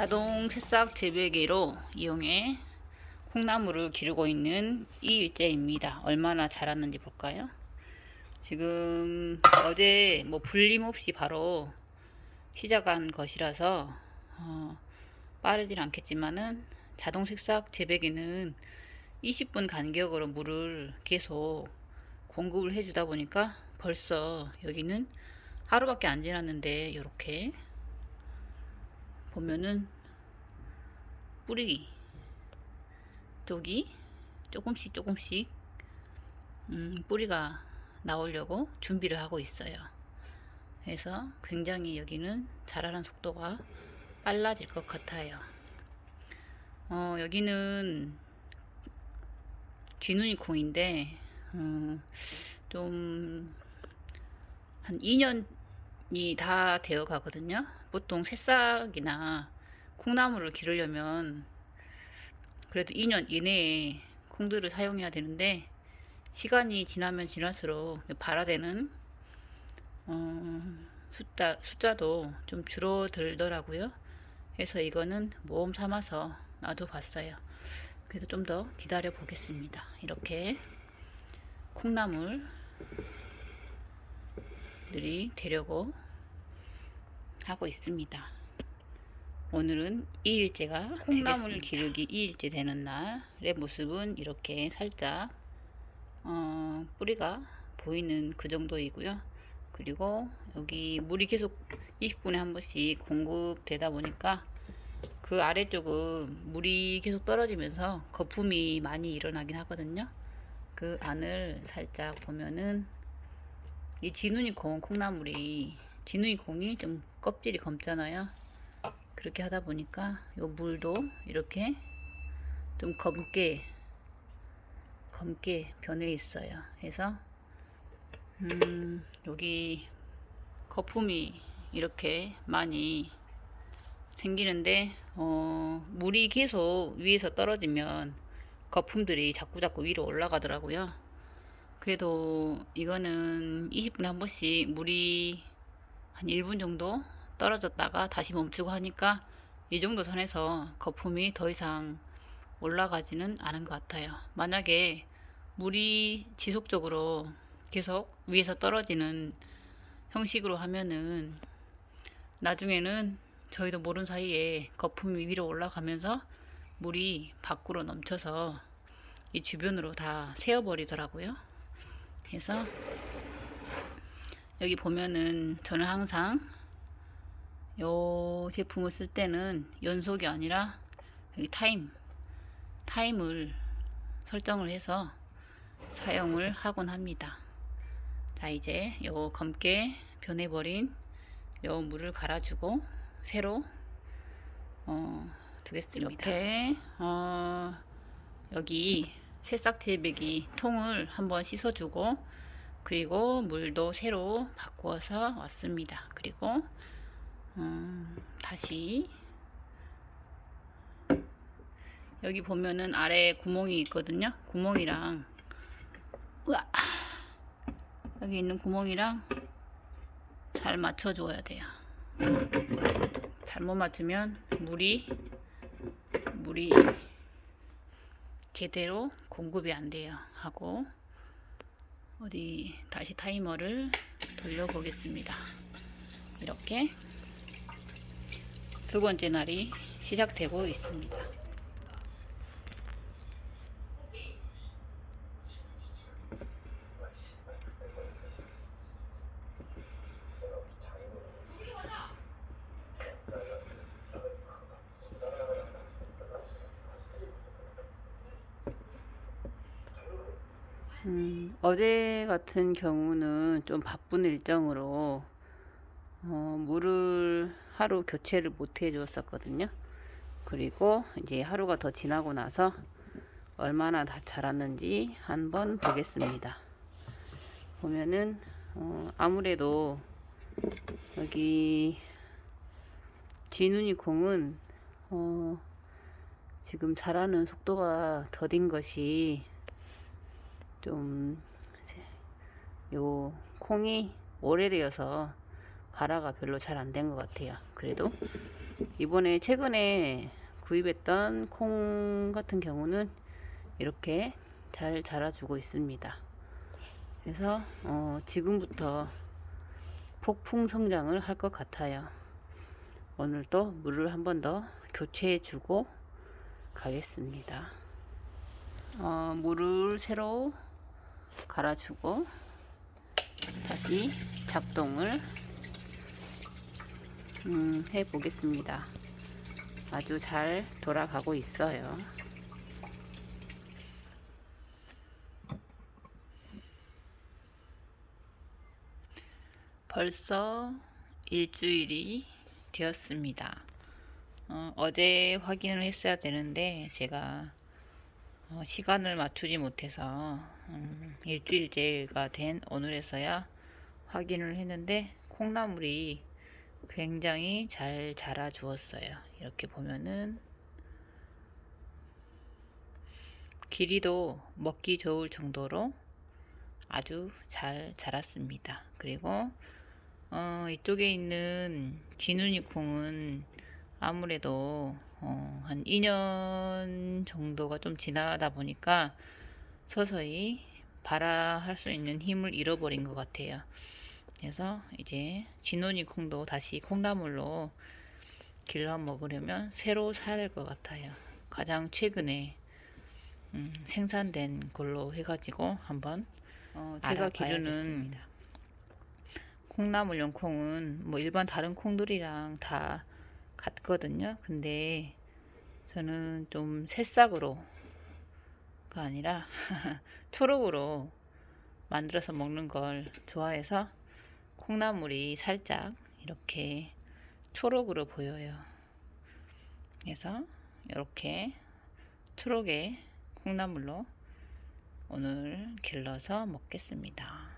자동 새싹 재배기로 이용해 콩나물을 기르고 있는 이일째입니다. 얼마나 자랐는지 볼까요? 지금 어제 뭐 불림 없이 바로 시작한 것이라서 어, 빠르진 않겠지만은 자동 색싹 재배기는 20분 간격으로 물을 계속 공급을 해주다 보니까 벌써 여기는 하루밖에 안 지났는데 이렇게 보면은 뿌리 쪽이 조금씩 조금씩 음, 뿌리가 나오려고 준비를 하고 있어요. 그래서 굉장히 여기는 자라는 속도가 빨라질 것 같아요. 어, 여기는 쥐눈이 콩인데 음, 좀한 2년이 다 되어 가거든요. 보통 새싹이나 콩나물을 기르려면 그래도 2년 이내에 콩들을 사용해야 되는데 시간이 지나면 지날수록 발화되는 어, 숫자, 숫자도 좀 줄어들더라고요. 그래서 이거는 모험 삼아서 놔둬봤어요. 그래서 좀 더 기다려 보겠습니다. 이렇게 콩나물들이 되려고 하고 있습니다. 오늘은 2일째가 콩나물 기르기 2일째 되는 날의 모습은 이렇게 살짝 어, 뿌리가 보이는 그 정도이고요. 그리고 여기 물이 계속 20분에 한 번씩 공급되다 보니까 그 아래쪽은 물이 계속 떨어지면서 거품이 많이 일어나긴 하거든요. 그 안을 살짝 보면은 이 지눈이 콩 콩나물이 지눈이 콩이 좀 껍질이 검잖아요. 그렇게 하다 보니까 요 물도 이렇게 좀 검게 검게 변해 있어요. 그래서 음, 여기 거품이 이렇게 많이 생기는데 어, 물이 계속 위에서 떨어지면 거품들이 자꾸자꾸 위로 올라가더라고요. 그래도 이거는 20분에 한 번씩 물이 한 1분 정도 떨어졌다가 다시 멈추고 하니까 이 정도 선에서 거품이 더 이상 올라가지는 않은 것 같아요. 만약에 물이 지속적으로 계속 위에서 떨어지는 형식으로 하면은 나중에는 저희도 모르는 사이에 거품이 위로 올라가면서 물이 밖으로 넘쳐서 이 주변으로 다 새어버리더라고요. 그래서 여기 보면은 저는 항상 이 제품을 쓸 때는 연속이 아니라 여기 타임 타임을 설정을 해서 사용을 하곤 합니다. 자 이제 요 검게 변해버린 요 물을 갈아주고 새로 어, 두겠습니다. 이렇게 어, 여기 새싹 재배기 통을 한번 씻어주고 그리고 물도 새로 바꾸어서 왔습니다. 그리고 음, 다시. 여기 보면은 아래 구멍이 있거든요. 구멍이랑 으아, 여기 있는 구멍이랑 잘 맞춰 줘야 돼요. 잘못 맞추면 물이 물이 제대로 공급이 안 돼요. 하고 어디 다시 타이머를 돌려 보겠습니다 이렇게 두 번째 날이 시작되고 있습니다. 음, 어제 같은 경우는 좀 바쁜 일정으로 어, 물을 하루 교체를 못 해주었었거든요. 그리고 이제 하루가 더 지나고 나서 얼마나 다 자랐는지 한번 보겠습니다. 보면은 어, 아무래도 여기 쥐눈이 콩은 어, 지금 자라는 속도가 더딘 것이 좀 요 콩이 오래되어서 발화가 별로 잘 안 된 것 같아요. 그래도 이번에 최근에 구입했던 콩 같은 경우는 이렇게 잘 자라주고 있습니다. 그래서 어, 지금부터 폭풍 성장을 할 것 같아요. 오늘도 물을 한 번 더 교체해 주고 가겠습니다. 어, 물을 새로 갈아주고 다시 작동을 음, 해 보겠습니다. 아주 잘 돌아가고 있어요. 벌써 일주일이 되었습니다. 어, 제 확인을 했어야 되는데 제가 어, 시간을 맞추지 못해서 음, 일주일째가 된 오늘에서야 확인을 했는데 콩나물이 굉장히 잘 자라 주었어요. 이렇게 보면은 길이도 먹기 좋을 정도로 아주 잘 자랐습니다. 그리고 어, 이쪽에 있는 진우니 콩은 아무래도 어, 한 2년 정도가 좀 지나다 보니까 서서히 발화할 수 있는 힘을 잃어버린 것 같아요. 그래서 이제 진원이 콩도 다시 콩나물로 길러 먹으려면 새로 사야 될 것 같아요. 가장 최근에 음, 생산된 걸로 해가지고 한번 어, 제가 기르는 콩나물용 콩은 뭐 일반 다른 콩들이랑 다 같거든요. 근데 저는 좀 새싹으로 가 아니라 초록으로 만들어서 먹는 걸 좋아해서 콩나물이 살짝 이렇게 초록으로 보여요. 그래서 이렇게 초록의 콩나물로 오늘 길러서 먹겠습니다.